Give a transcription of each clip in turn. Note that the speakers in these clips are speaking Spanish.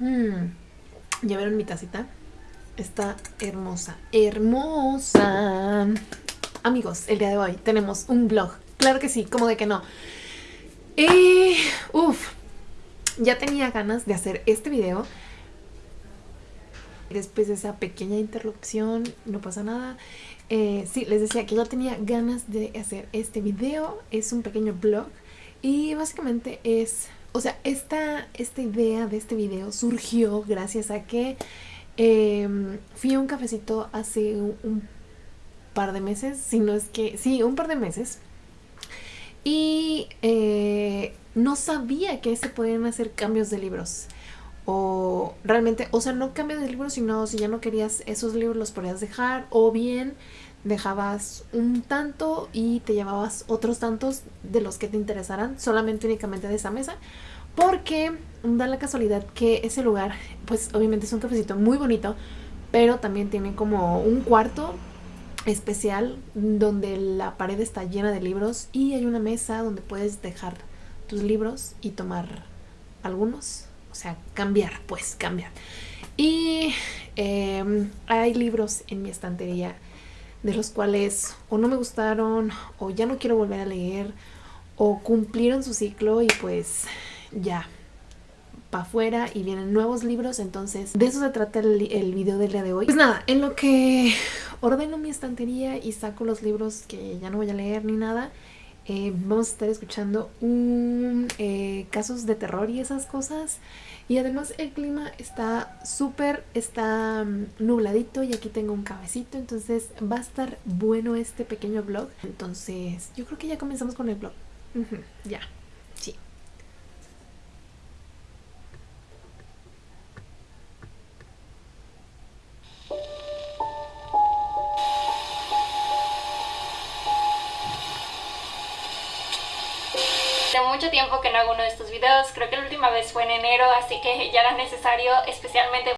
Mm. ¿Ya vieron mi tacita? Está hermosa, hermosa. Amigos, el día de hoy tenemos un vlog. Claro que sí, como de que no. Y, uff, ya tenía ganas de hacer este video. Después de esa pequeña interrupción, no pasa nada. Eh, sí, les decía que ya tenía ganas de hacer este video. Es un pequeño vlog. Y básicamente es... O sea, esta, esta idea de este video surgió gracias a que em, fui a un cafecito hace un, par de meses. Si no es que... Sí, un par de meses. Y eh, no sabía que se podían hacer cambios de libros. O realmente, o sea, no cambios de libros, sino si ya no querías esos libros los podías dejar. O bien dejabas un tanto y te llevabas otros tantos de los que te interesaran, solamente únicamente de esa mesa. Porque da la casualidad que ese lugar, pues obviamente es un cafecito muy bonito, pero también tiene como un cuarto especial donde la pared está llena de libros y hay una mesa donde puedes dejar tus libros y tomar algunos, o sea, cambiar, pues cambiar. Y em, hay libros en mi estantería de los cuales o no me gustaron o ya no quiero volver a leer o cumplieron su ciclo y pues ya para afuera y vienen nuevos libros, entonces de eso se trata el, video del día de hoy. Pues nada, en lo que ordeno mi estantería y saco los libros que ya no voy a leer ni nada, eh, vamos a estar escuchando un, eh, casos de terror y esas cosas. Y además el clima está súper, está mm, nubladito y aquí tengo un cabecito, entonces va a estar bueno este pequeño vlog. Entonces yo creo que ya comenzamos con el vlog. ya, mucho tiempo que no hago uno de estos videos, creo que la última vez fue en enero, así que ya era necesario, especialmente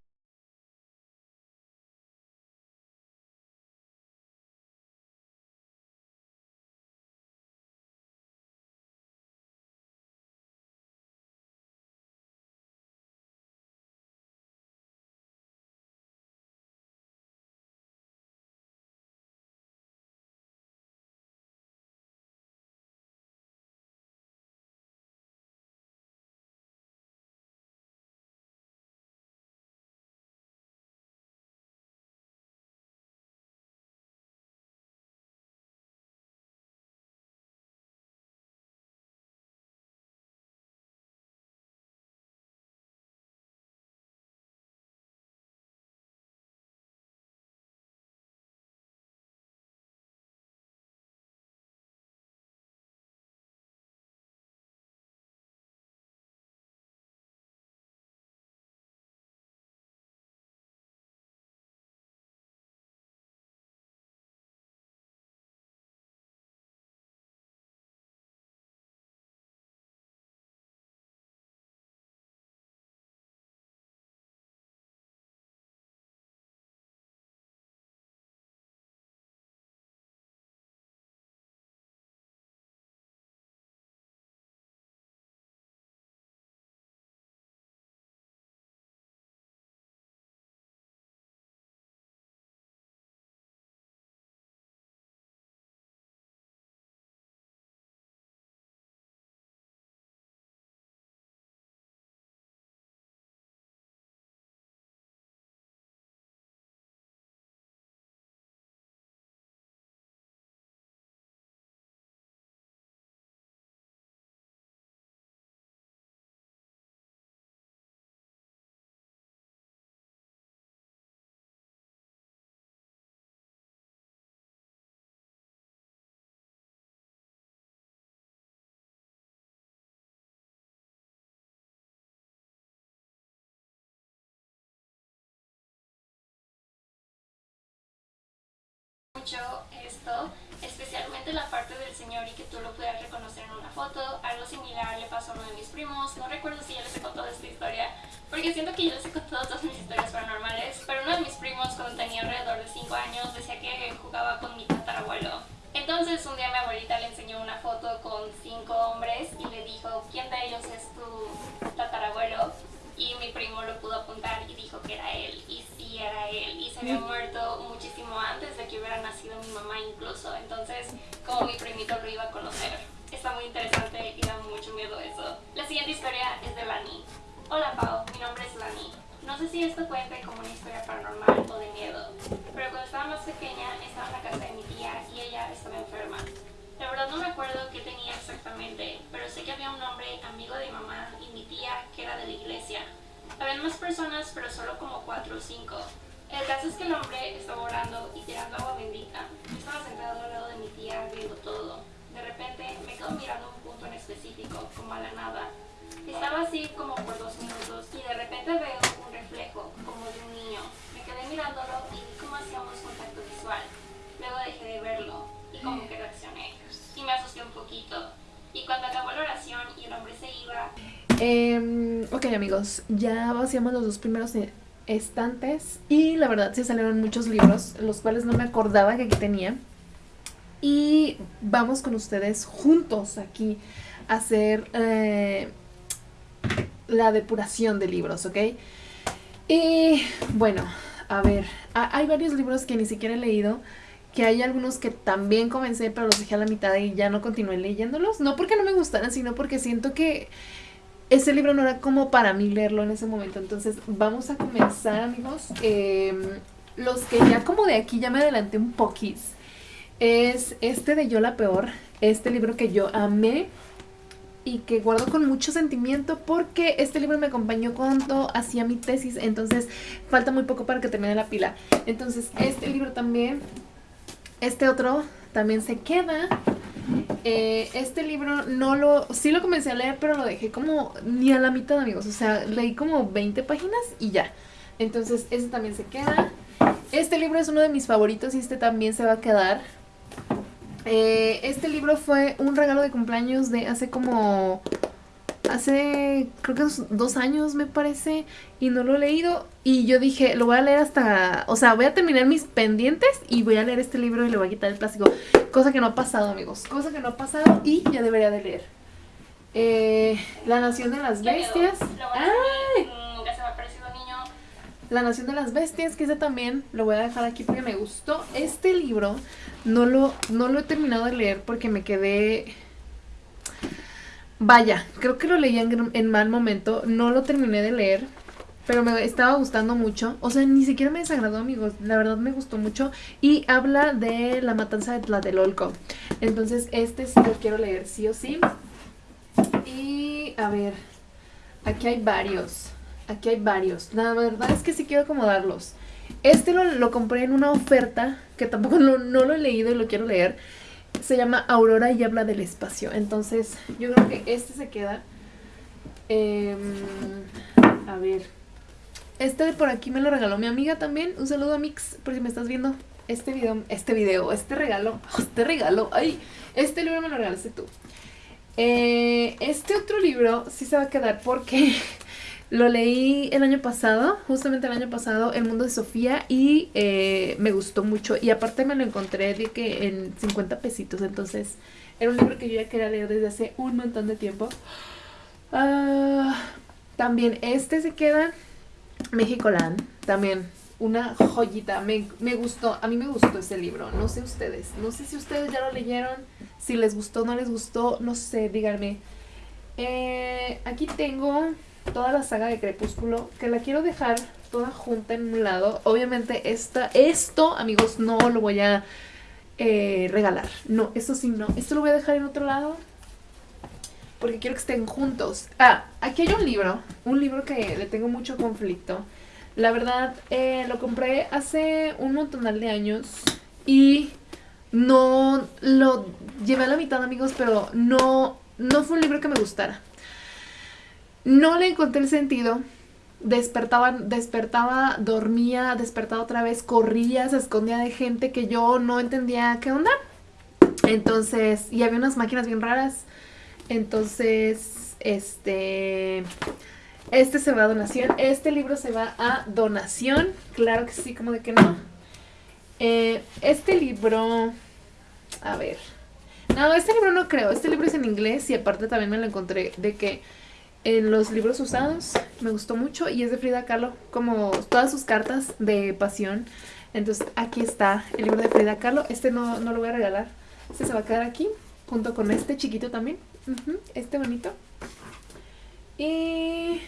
mucho esto, especialmente la parte del señor y que tú lo puedas reconocer en una foto. Algo similar le pasó a uno de mis primos. No recuerdo si ya les he contado esta historia, porque siento que yo les he contado todas mis historias paranormales, pero uno de mis primos cuando tenía alrededor de 5 años decía que jugaba con mi tatarabuelo. Entonces un día mi abuelita le enseñó una foto con cinco hombres y le dijo, ¿quién de ellos es tu tatarabuelo? Y mi primo lo pudo había muerto muchísimo antes de que hubiera nacido mi mamá incluso. Entonces, como mi primito lo iba a conocer. Está muy interesante y da mucho miedo eso. La siguiente historia es de Lani. Hola Pau, mi nombre es Lani. No sé si esto cuenta como una historia paranormal o de miedo, pero cuando estaba más pequeña estaba en la casa de mi tía y ella estaba enferma. La verdad no me acuerdo qué tenía exactamente, pero sé que había un hombre amigo de mi mamá y mi tía que era de la iglesia. Habían más personas, pero solo como cuatro o cinco. El caso es que el hombre estaba orando y tirando agua bendita. Yo estaba sentado al lado de mi tía viendo todo. De repente me quedo mirando un punto en específico, como a la nada. Estaba así como por dos minutos y de repente veo un reflejo, como de un niño. Me quedé mirándolo y vi cómo hacíamos contacto visual. Luego dejé de verlo y como que reaccioné. Y me asusté un poquito. Y cuando acabó la oración y el hombre se iba... Eh, ok amigos, ya vaciamos los dos primeros e- estantes y la verdad sí salieron muchos libros, los cuales no me acordaba que aquí tenía. Y vamos con ustedes juntos aquí a hacer eh, la depuración de libros, ¿ok? Y bueno, a ver, ha- hay varios libros que ni siquiera he leído, que hay algunos que también comencé, pero los dejé a la mitad y ya no continué leyéndolos. No porque no me gustaran, sino porque siento que ese libro no era como para mí leerlo en ese momento. Entonces vamos a comenzar, amigos. Eh, los que ya como de aquí ya me adelanté un poquis. Es este de Yo la Peor, este libro que yo amé y que guardo con mucho sentimiento porque este libro me acompañó cuando hacía mi tesis, entonces falta muy poco para que termine la pila. Entonces este libro también, este otro también se queda. Eh, este libro no lo, sí lo comencé a leer, pero lo dejé como ni a la mitad, amigos. O sea, leí como 20 páginas y ya. Entonces, este también se queda. Este libro es uno de mis favoritos y este también se va a quedar. Eh, este libro fue un regalo de cumpleaños de hace como. Hace creo que dos- años me parece y no lo he leído y yo dije lo voy a leer hasta, o sea voy a terminar mis pendientes y voy a leer este libro y le voy a quitar el plástico, cosa que no ha pasado amigos, cosa que no ha pasado y ya debería de leer. Eh, La Nación de las. Bestias. Niño. La Nación de las Bestias, que ese también lo voy a dejar aquí porque me gustó. Este libro no lo, no lo he terminado de leer porque me quedé... Vaya, creo que lo leí en, en mal momento, no lo terminé de leer, pero me estaba gustando mucho. O sea, ni siquiera me desagradó, amigos, la verdad me gustó mucho. Y habla de la matanza de Tlatelolco. Entonces, este sí lo quiero leer, sí o sí. Y, a ver, aquí hay varios. Aquí hay varios. La verdad es que sí quiero acomodarlos. Este lo, lo compré en una oferta que tampoco no lo he leído y lo quiero leer. Se llama Aurora y habla del espacio. Entonces, yo creo que este se queda. Em, a ver. Este de por aquí me lo regaló mi amiga también. Un saludo a Mix, por si me estás viendo. Este video, este video, este regalo, este regalo. Ay, este libro me lo regalaste tú. Eh, este otro libro sí se va a quedar porque lo leí el año pasado, justamente el año pasado, El mundo de Sofía, y eh, me gustó mucho. Y aparte me lo encontré de que en 50 pesitos, entonces era un libro que yo ya quería leer desde hace un montón de tiempo. Ah, también este se queda, México-Land, también una joyita, me, me gustó, a mí me gustó ese libro, no sé ustedes, no sé si ustedes ya lo leyeron, si les gustó, no les gustó, no sé, díganme. Eh, aquí tengo toda la saga de Crepúsculo, que la quiero dejar toda junta en un lado. Obviamente esta, esto, amigos, no lo voy a eh, regalar. No, eso sí, no. Esto lo voy a dejar en otro lado. Porque quiero que estén juntos. Ah, aquí hay un libro. Un libro que le tengo mucho conflicto. La verdad, eh, lo compré hace un montonal de años. Y no lo llevé a la mitad, amigos, pero no, no fue un libro que me gustara. No le encontré el sentido. Despertaba, despertaba, dormía, despertaba otra vez, corría, se escondía de gente que yo no entendía qué onda. Entonces, y había unas máquinas bien raras. Entonces, este, este se va a donación. Este libro se va a donación. Claro que sí, como de que no. Eh, este libro, a ver. No, este libro no creo. Este libro es en inglés y aparte también me lo encontré de que en los libros usados. Me gustó mucho y es de Frida Kahlo, como todas sus cartas de pasión. Entonces aquí está el libro de Frida Kahlo. Este no, no lo voy a regalar. Este se va a quedar aquí, junto con este chiquito también. este bonito. Y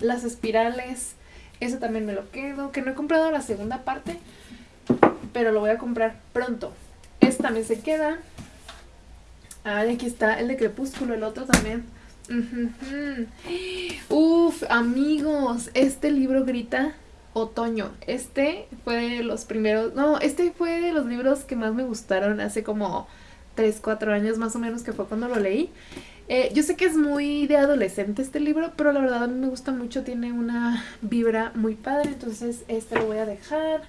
las espirales. Ese también me lo quedo. Que no he comprado la segunda parte. Pero lo voy a comprar pronto. Este también se queda. Ah, aquí está el de Crepúsculo, el otro también. Uf, amigos, este libro grita otoño. Este fue de los primeros, no, este fue de los libros que más me gustaron hace como 3, 4 años más o menos que fue cuando lo leí. Eh, yo sé que es muy de adolescente este libro, pero la verdad a mí me gusta mucho, tiene una vibra muy padre, entonces este lo voy a dejar.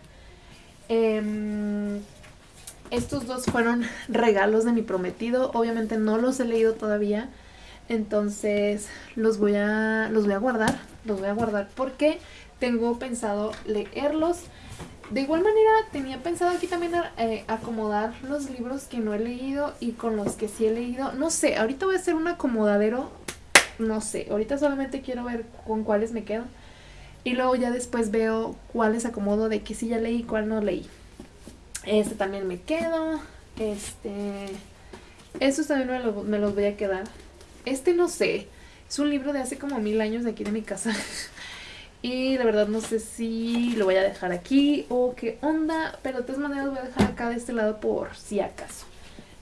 Em, estos dos fueron regalos de mi prometido, obviamente no los he leído todavía, entonces los voy a, los voy a guardar, los voy a guardar porque tengo pensado leerlos. De igual manera tenía pensado aquí también eh, acomodar los libros que no he leído y con los que sí he leído. No sé, ahorita voy a hacer un acomodadero, no sé, ahorita solamente quiero ver con cuáles me quedo. Y luego ya después veo cuáles acomodo de que sí ya leí y cuál no leí. Este también me quedo. Este... Estos también me, me los voy a quedar. Este no sé. Es un libro de hace como mil años de aquí de mi casa. Y la verdad no sé si lo voy a dejar aquí o qué onda. Pero de todas maneras voy a dejar acá de este lado por si acaso.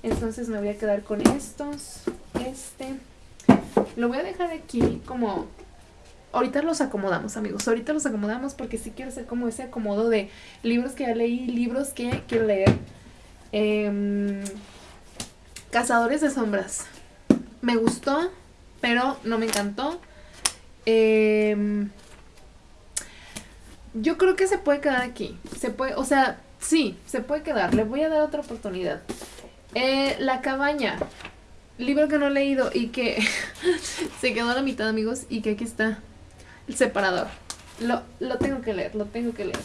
Entonces me voy a quedar con estos. Este. Lo voy a dejar aquí como... Ahorita los acomodamos amigos. Ahorita los acomodamos porque sí quiero hacer como ese acomodo de libros que ya leí, libros que quiero leer. Em, Cazadores de sombras. Me gustó, pero no me encantó. Eh, yo creo que se puede quedar aquí. Se puede, o sea, sí, se puede quedar. Le voy a dar otra oportunidad. Eh, la cabaña. Libro que no he leído y que se quedó a la mitad, amigos. Y que aquí está el separador. Lo, lo tengo que leer, lo tengo que leer.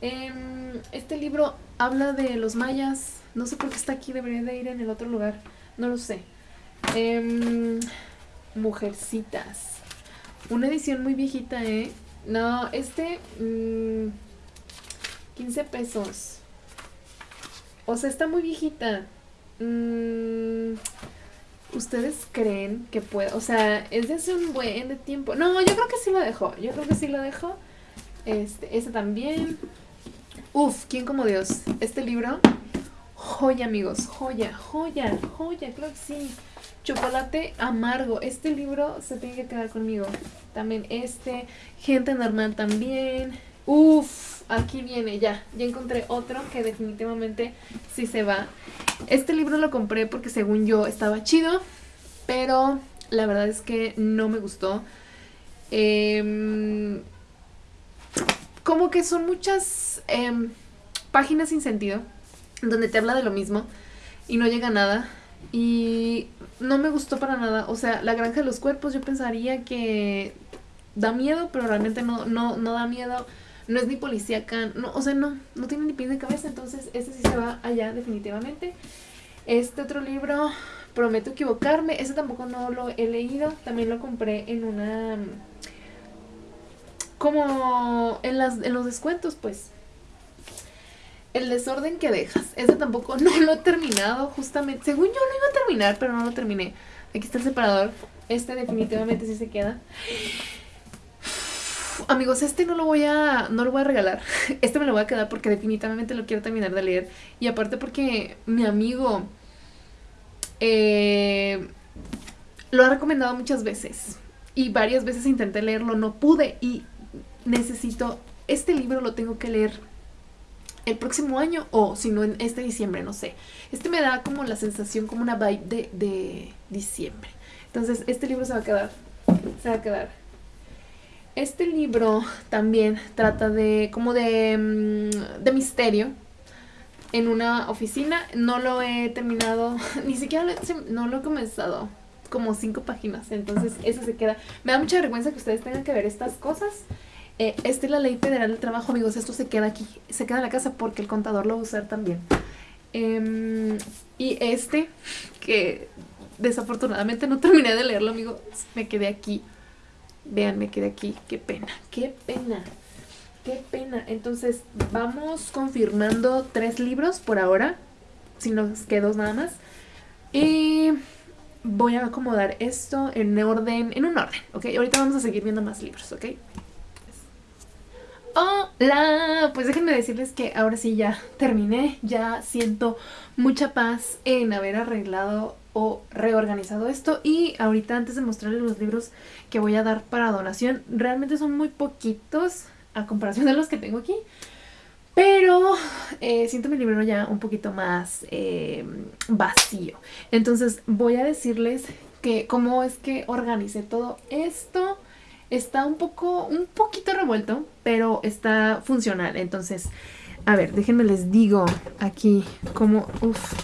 Em, este libro habla de los mayas. No sé por qué está aquí, debería de ir en el otro lugar. No lo sé. Em, mujercitas. Una edición muy viejita, ¿eh? No, este... 15 mm, pesos. O sea, está muy viejita. Mm, ¿Ustedes creen que puede? O sea, es de hace un buen de tiempo. No, yo creo que sí lo dejo. Yo creo que sí lo dejo. Este, este también. Uf, ¿quién como Dios? Este libro. Joya, amigos. Joya, joya, joya. Creo que sí. Chocolate amargo. Este libro se tiene que quedar conmigo. También este. Gente normal también. Uf, aquí viene ya. Ya encontré otro que definitivamente sí se va. Este libro lo compré porque según yo estaba chido. Pero la verdad es que no me gustó. Em, como que son muchas em, páginas sin sentido. Donde te habla de lo mismo. Y no llega nada. Y no me gustó para nada. O sea, la granja de los cuerpos yo pensaría que da miedo, pero realmente no, no, no da miedo. No es ni policíaca, no, o sea, no, no tiene ni pies de cabeza, entonces este sí se va allá definitivamente. Este otro libro, prometo equivocarme, ese tampoco no lo he leído, también lo compré en una... como en, las, en los descuentos, pues. El desorden que dejas. Ese tampoco no lo he terminado, justamente. Según yo lo iba a terminar, pero no lo terminé. Aquí está el separador. Este definitivamente sí se queda. amigos, este no lo voy a no lo voy a regalar. Este me lo voy a quedar porque definitivamente lo quiero terminar de leer. Y aparte porque mi amigo eh, lo ha recomendado muchas veces. Y varias veces intenté leerlo, no pude. Y necesito, este libro lo tengo que leer el próximo año o si no en este diciembre, no sé. Este me da como la sensación, como una vibe de, de diciembre. Entonces este libro se va a quedar, se va a quedar. Este libro también trata de como de, mm, de misterio en una oficina. No lo he terminado, ni siquiera lo he, no lo he comenzado. Como cinco páginas, entonces eso se queda. Me da mucha vergüenza que ustedes tengan que ver estas cosas eh, esta es la ley federal del trabajo, amigos. Esto se queda aquí, se queda en la casa porque el contador lo va a usar también. Em, y este, que desafortunadamente no terminé de leerlo, amigos. Me quedé aquí. Vean, me quedé aquí. Qué pena, qué pena. Qué pena. Entonces, vamos confirmando tres libros por ahora. Si nos queda dos nada más. Y voy a acomodar esto en orden, en un orden, ¿ok? Ahorita vamos a seguir viendo más libros, ¿ok? Hola, pues déjenme decirles que ahora sí ya terminé, ya siento mucha paz en haber arreglado o reorganizado esto. Y ahorita antes de mostrarles los libros que voy a dar para donación, realmente son muy poquitos a comparación de los que tengo aquí, pero eh, siento mi libro ya un poquito más eh, vacío. Entonces voy a decirles que cómo es que organicé todo esto está un poco, un poquito revuelto, pero está funcional. Entonces, a ver, déjenme les digo aquí como, uff,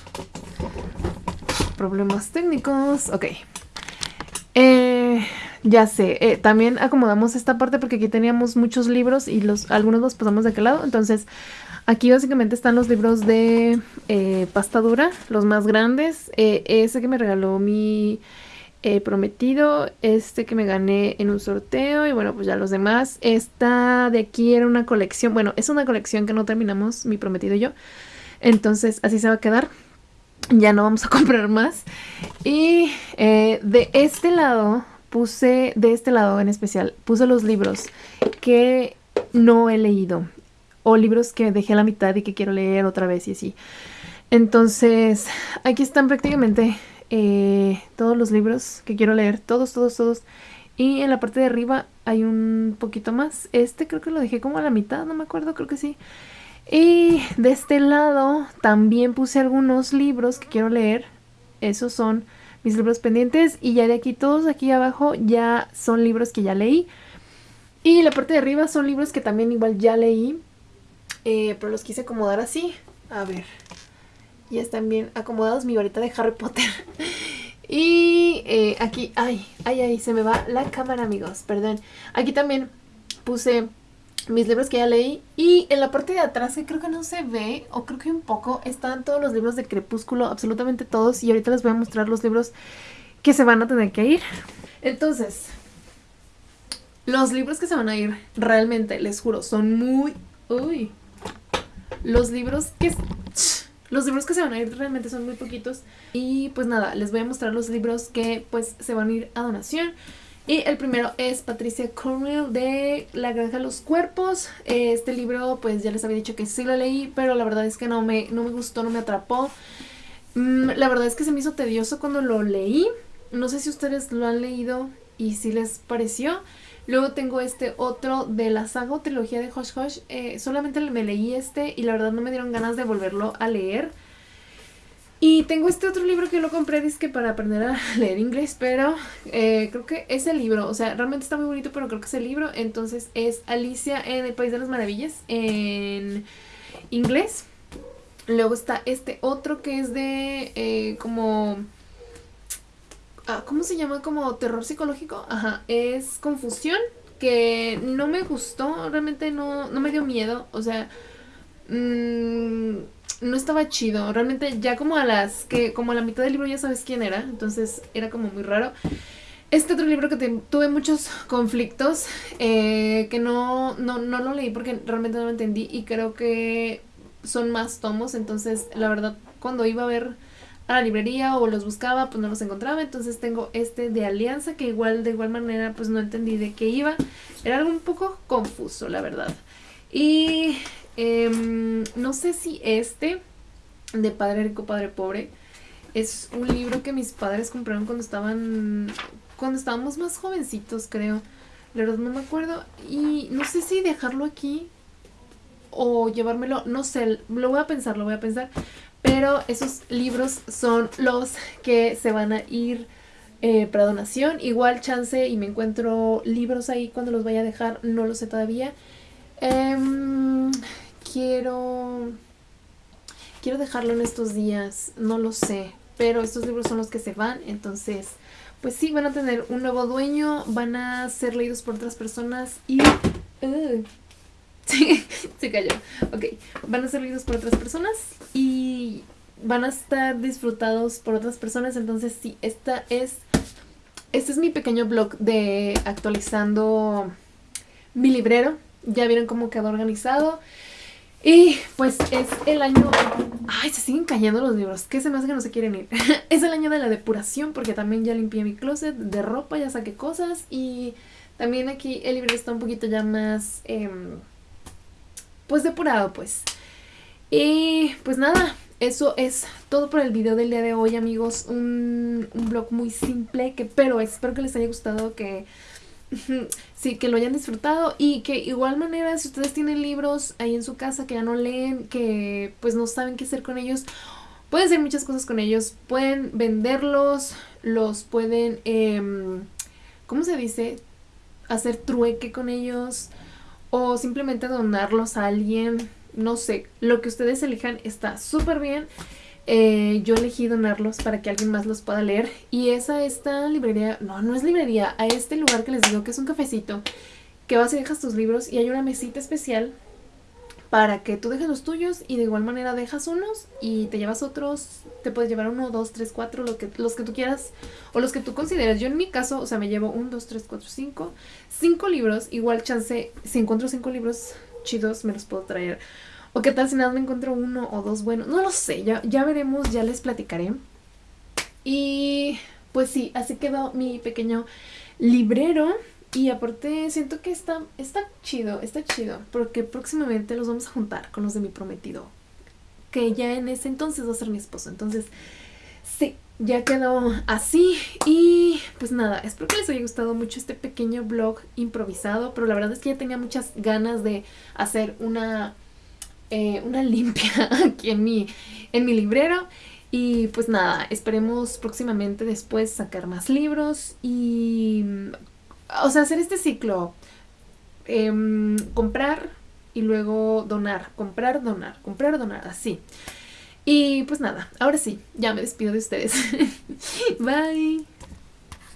problemas técnicos. Ok. Eh, ya sé, eh, también acomodamos esta parte porque aquí teníamos muchos libros y los algunos los pasamos de aquel lado. Entonces, aquí básicamente están los libros de eh, pasta dura, los más grandes. ese que me regaló mi He prometido, este que me gané en un sorteo y bueno, pues ya los demás. Esta de aquí era una colección, bueno, es una colección que no terminamos, mi prometido y yo. Entonces así se va a quedar. Ya no vamos a comprar más. Y eh, de este lado puse, de este lado en especial, puse los libros que no he leído. O libros que dejé a la mitad y que quiero leer otra vez y así. Entonces, aquí están prácticamente eh, todos los libros que quiero leer, todos, todos, todos. Y en la parte de arriba hay un poquito más. Este creo que lo dejé como a la mitad, no me acuerdo, creo que sí. Y de este lado también puse algunos libros que quiero leer. Esos son mis libros pendientes. Y ya de aquí, todos aquí abajo ya son libros que ya leí. Y la parte de arriba son libros que también igual ya leí. Eh, pero los quise acomodar así. A ver ya están bien acomodados mi varita de Harry Potter. y eh, aquí, ay, ay, ay, se me va la cámara, amigos, perdón. Aquí también puse mis libros que ya leí y en la parte de atrás que creo que no se ve o creo que un poco están todos los libros de Crepúsculo, absolutamente todos y ahorita les voy a mostrar los libros que se van a tener que ir. Entonces, los libros que se van a ir realmente, les juro, son muy... Uy. Los libros que... Los libros que se van a ir realmente son muy poquitos. Y pues nada, les voy a mostrar los libros que pues se van a ir a donación. Y el primero es Patricia Cornwell de La Granja de los Cuerpos. Este libro pues ya les había dicho que sí lo leí, pero la verdad es que no me, no me gustó, no me atrapó. Mm, la verdad es que se me hizo tedioso cuando lo leí. No sé si ustedes lo han leído y si les pareció. Luego tengo este otro de la saga trilogía de Hush Hush. Eh, solamente me leí este y la verdad no me dieron ganas de volverlo a leer. Y tengo este otro libro que lo compré disque para aprender a leer inglés, pero eh, creo que es el libro, o sea, realmente está muy bonito, pero creo que es el libro. Entonces es Alicia en el País de las Maravillas en inglés. Luego está este otro que es de eh, como Ah, ¿cómo se llama? Como terror psicológico. Ajá, es confusión que no me gustó, realmente no, no me dio miedo, o sea, mm, no estaba chido, realmente ya como a las, que como a la mitad del libro ya sabes quién era, entonces era como muy raro. Este otro libro que tuve muchos conflictos, eh, que no, no, no lo leí porque realmente no lo entendí y creo que son más tomos, entonces la verdad cuando iba a ver a la librería o los buscaba, pues no los encontraba. Entonces tengo este de Alianza que igual de igual manera pues no entendí de qué iba. Era algo un poco confuso, la verdad. Y em, no sé si este de Padre Rico, Padre Pobre es un libro que mis padres compraron cuando estaban cuando estábamos más jovencitos, creo. La verdad no me acuerdo y no sé si dejarlo aquí o llevármelo, no sé, lo voy a pensar, lo voy a pensar, pero esos libros son los que se van a ir eh, para donación. Igual chance y me encuentro libros ahí cuando los vaya a dejar, no lo sé todavía. Em, quiero... Quiero dejarlo en estos días, no lo sé. Pero estos libros son los que se van, entonces... Pues sí, van a tener un nuevo dueño, van a ser leídos por otras personas y... Sí, se cayó. Ok, van a ser leídos por otras personas y van a estar disfrutados por otras personas. Entonces, sí, esta es este es mi pequeño blog de actualizando mi librero. Ya vieron cómo quedó organizado. Y pues es el año... Ay, se siguen cayendo los libros. ¿Qué se me hace que no se quieren ir? es el año de la depuración porque también ya limpié mi closet de ropa, ya saqué cosas. Y también aquí el libro está un poquito ya más... Em, pues depurado, pues. Y pues nada, eso es todo por el video del día de hoy, amigos. Un, un blog muy simple, que pero espero que les haya gustado, que sí, que lo hayan disfrutado y que igual manera si ustedes tienen libros ahí en su casa que ya no leen, que pues no saben qué hacer con ellos, pueden hacer muchas cosas con ellos, pueden venderlos, los pueden, eh, ¿cómo se dice? Hacer trueque con ellos o simplemente donarlos a alguien, no sé, lo que ustedes elijan está súper bien. Eh, yo elegí donarlos para que alguien más los pueda leer. Y es a esta librería, no, no es librería, a este lugar que les digo que es un cafecito, que vas y dejas tus libros y hay una mesita especial para que tú dejes los tuyos y de igual manera dejas unos y te llevas otros, te puedes llevar uno, dos, tres, cuatro, lo que, los que tú quieras o los que tú consideres. Yo en mi caso, o sea, me llevo un, dos, tres, cuatro, cinco, cinco libros, igual chance, si encuentro cinco libros chidos me los puedo traer o qué tal si nada me encuentro uno o dos buenos. No lo sé, ya, ya veremos, ya les platicaré. Y pues sí, así quedó mi pequeño librero. Y aparte siento que está, está chido, está chido. Porque próximamente los vamos a juntar con los de mi prometido. Que ya en ese entonces va a ser mi esposo. Entonces, sí, ya quedó así. Y pues nada, espero que les haya gustado mucho este pequeño blog improvisado. Pero la verdad es que ya tenía muchas ganas de hacer una eh, una limpia aquí en mi, en mi librero. Y pues nada, esperemos próximamente después sacar más libros y, o sea, hacer este ciclo. Em, comprar y luego donar, comprar, donar, comprar, donar, así. Y pues nada, ahora sí, ya me despido de ustedes. Bye.